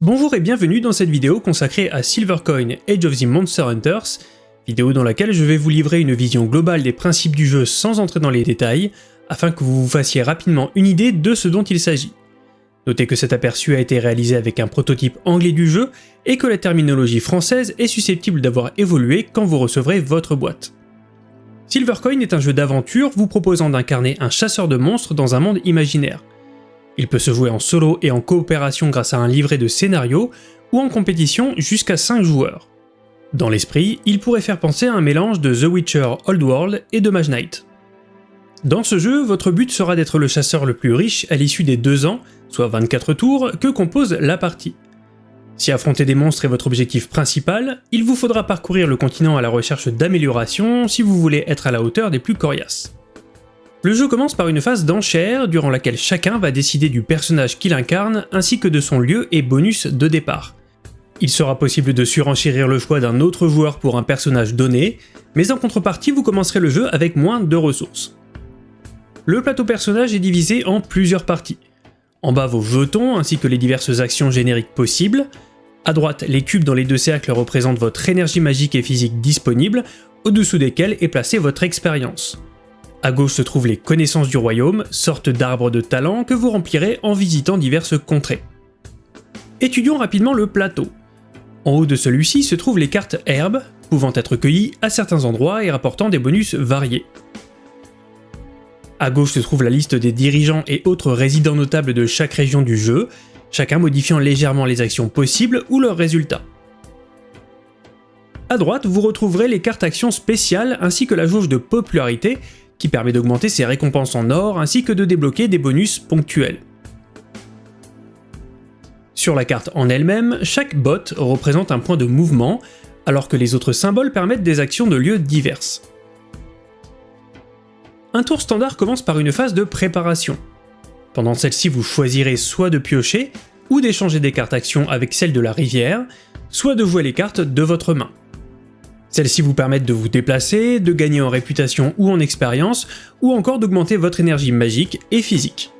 Bonjour et bienvenue dans cette vidéo consacrée à Silvercoin Age of the Monster Hunters, vidéo dans laquelle je vais vous livrer une vision globale des principes du jeu sans entrer dans les détails, afin que vous vous fassiez rapidement une idée de ce dont il s'agit. Notez que cet aperçu a été réalisé avec un prototype anglais du jeu et que la terminologie française est susceptible d'avoir évolué quand vous recevrez votre boîte. Silvercoin est un jeu d'aventure vous proposant d'incarner un chasseur de monstres dans un monde imaginaire. Il peut se jouer en solo et en coopération grâce à un livret de scénario, ou en compétition jusqu'à 5 joueurs. Dans l'esprit, il pourrait faire penser à un mélange de The Witcher Old World et de Mage Knight. Dans ce jeu, votre but sera d'être le chasseur le plus riche à l'issue des 2 ans, soit 24 tours, que compose la partie. Si affronter des monstres est votre objectif principal, il vous faudra parcourir le continent à la recherche d'améliorations si vous voulez être à la hauteur des plus coriaces. Le jeu commence par une phase d'enchère durant laquelle chacun va décider du personnage qu'il incarne ainsi que de son lieu et bonus de départ. Il sera possible de surenchérir le choix d'un autre joueur pour un personnage donné, mais en contrepartie vous commencerez le jeu avec moins de ressources. Le plateau personnage est divisé en plusieurs parties. En bas vos jetons ainsi que les diverses actions génériques possibles. À droite, les cubes dans les deux cercles représentent votre énergie magique et physique disponible, au-dessous desquels est placée votre expérience. À gauche se trouvent les connaissances du royaume, sorte d'arbres de talent que vous remplirez en visitant diverses contrées. Étudions rapidement le plateau. En haut de celui-ci se trouvent les cartes herbes, pouvant être cueillies à certains endroits et rapportant des bonus variés. À gauche se trouve la liste des dirigeants et autres résidents notables de chaque région du jeu, chacun modifiant légèrement les actions possibles ou leurs résultats. À droite, vous retrouverez les cartes actions spéciales ainsi que la jauge de popularité qui permet d'augmenter ses récompenses en or ainsi que de débloquer des bonus ponctuels. Sur la carte en elle-même, chaque bot représente un point de mouvement, alors que les autres symboles permettent des actions de lieux diverses. Un tour standard commence par une phase de préparation. Pendant celle-ci, vous choisirez soit de piocher, ou d'échanger des cartes actions avec celles de la rivière, soit de jouer les cartes de votre main. Celles-ci vous permettent de vous déplacer, de gagner en réputation ou en expérience, ou encore d'augmenter votre énergie magique et physique.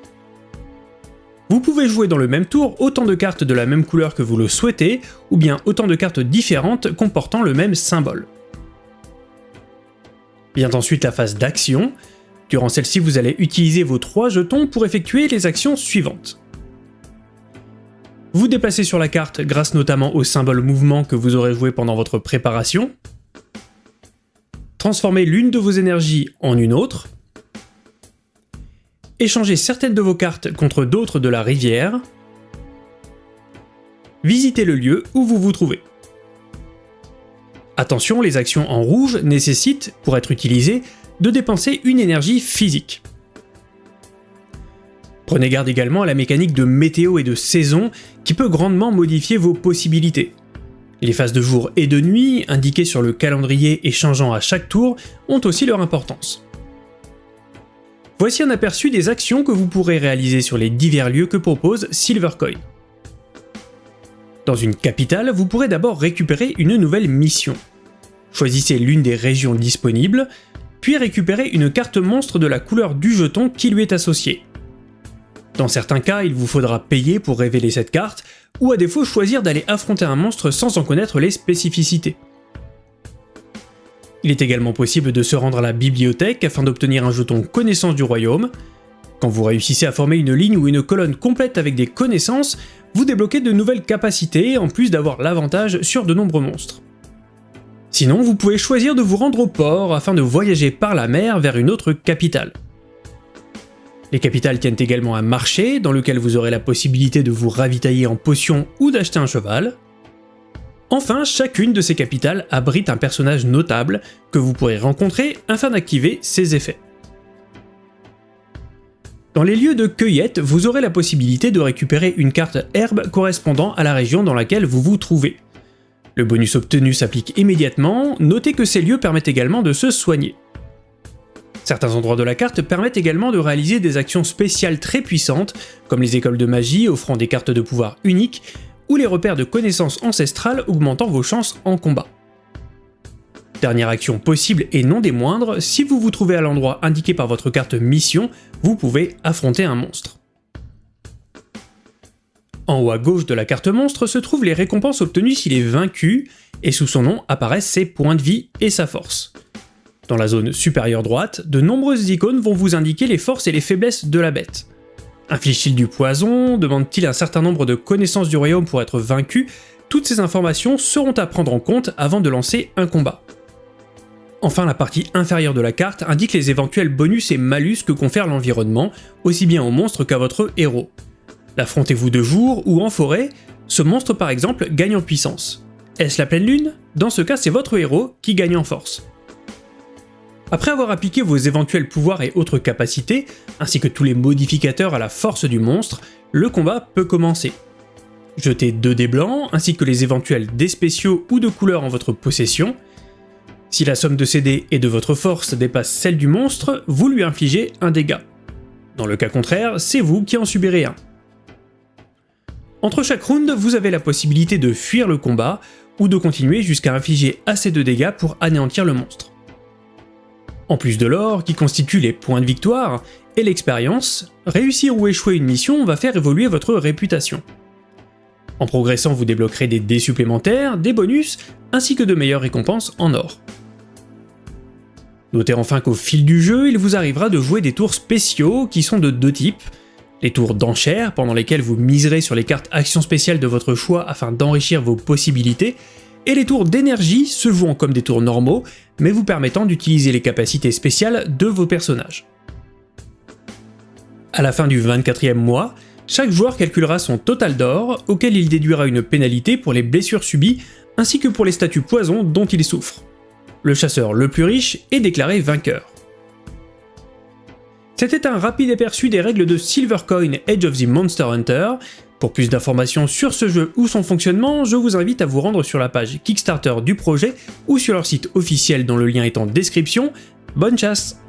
Vous pouvez jouer dans le même tour autant de cartes de la même couleur que vous le souhaitez, ou bien autant de cartes différentes comportant le même symbole. Vient ensuite la phase d'action, Durant celle-ci, vous allez utiliser vos trois jetons pour effectuer les actions suivantes. Vous déplacez sur la carte grâce notamment au symbole mouvement que vous aurez joué pendant votre préparation. Transformez l'une de vos énergies en une autre. Échangez certaines de vos cartes contre d'autres de la rivière. Visitez le lieu où vous vous trouvez. Attention, les actions en rouge nécessitent, pour être utilisées, de dépenser une énergie physique. Prenez garde également à la mécanique de météo et de saison qui peut grandement modifier vos possibilités. Les phases de jour et de nuit, indiquées sur le calendrier et changeant à chaque tour, ont aussi leur importance. Voici un aperçu des actions que vous pourrez réaliser sur les divers lieux que propose Silvercoin. Dans une capitale, vous pourrez d'abord récupérer une nouvelle mission. Choisissez l'une des régions disponibles, puis récupérer une carte monstre de la couleur du jeton qui lui est associée. Dans certains cas, il vous faudra payer pour révéler cette carte, ou à défaut choisir d'aller affronter un monstre sans en connaître les spécificités. Il est également possible de se rendre à la bibliothèque afin d'obtenir un jeton connaissance du royaume. Quand vous réussissez à former une ligne ou une colonne complète avec des connaissances, vous débloquez de nouvelles capacités en plus d'avoir l'avantage sur de nombreux monstres. Sinon, vous pouvez choisir de vous rendre au port afin de voyager par la mer vers une autre capitale. Les capitales tiennent également un marché dans lequel vous aurez la possibilité de vous ravitailler en potions ou d'acheter un cheval. Enfin, chacune de ces capitales abrite un personnage notable que vous pourrez rencontrer afin d'activer ses effets. Dans les lieux de cueillette, vous aurez la possibilité de récupérer une carte herbe correspondant à la région dans laquelle vous vous trouvez. Le bonus obtenu s'applique immédiatement, notez que ces lieux permettent également de se soigner. Certains endroits de la carte permettent également de réaliser des actions spéciales très puissantes, comme les écoles de magie offrant des cartes de pouvoir uniques, ou les repères de connaissances ancestrales augmentant vos chances en combat. Dernière action possible et non des moindres, si vous vous trouvez à l'endroit indiqué par votre carte mission, vous pouvez affronter un monstre. En haut à gauche de la carte monstre se trouvent les récompenses obtenues s'il est vaincu, et sous son nom apparaissent ses points de vie et sa force. Dans la zone supérieure droite, de nombreuses icônes vont vous indiquer les forces et les faiblesses de la bête. Inflige-t-il du poison? Demande-t-il un certain nombre de connaissances du royaume pour être vaincu? Toutes ces informations seront à prendre en compte avant de lancer un combat. Enfin, la partie inférieure de la carte indique les éventuels bonus et malus que confère l'environnement, aussi bien au monstre qu'à votre héros. L'affrontez-vous de jour ou en forêt, ce monstre par exemple gagne en puissance. Est-ce la pleine lune? Dans ce cas, c'est votre héros qui gagne en force. Après avoir appliqué vos éventuels pouvoirs et autres capacités, ainsi que tous les modificateurs à la force du monstre, le combat peut commencer. Jetez 2 dés blancs, ainsi que les éventuels dés spéciaux ou de couleur en votre possession. Si la somme de ces dés et de votre force dépasse celle du monstre, vous lui infligez un dégât. Dans le cas contraire, c'est vous qui en subirez un. Entre chaque round, vous avez la possibilité de fuir le combat, ou de continuer jusqu'à infliger assez de dégâts pour anéantir le monstre. En plus de l'or, qui constitue les points de victoire, et l'expérience, réussir ou échouer une mission va faire évoluer votre réputation. En progressant, vous débloquerez des dés supplémentaires, des bonus, ainsi que de meilleures récompenses en or. Notez enfin qu'au fil du jeu, il vous arrivera de jouer des tours spéciaux qui sont de deux types. Les tours d'enchères, pendant lesquels vous miserez sur les cartes actions spéciales de votre choix afin d'enrichir vos possibilités, et les tours d'énergie se jouant comme des tours normaux, mais vous permettant d'utiliser les capacités spéciales de vos personnages. À la fin du 24e mois, chaque joueur calculera son total d'or, auquel il déduira une pénalité pour les blessures subies, ainsi que pour les statuts poison dont il souffre. Le chasseur le plus riche est déclaré vainqueur. C'était un rapide aperçu des règles de Silvercoin Edge of the Monster Hunter, pour plus d'informations sur ce jeu ou son fonctionnement, je vous invite à vous rendre sur la page Kickstarter du projet ou sur leur site officiel dont le lien est en description. Bonne chasse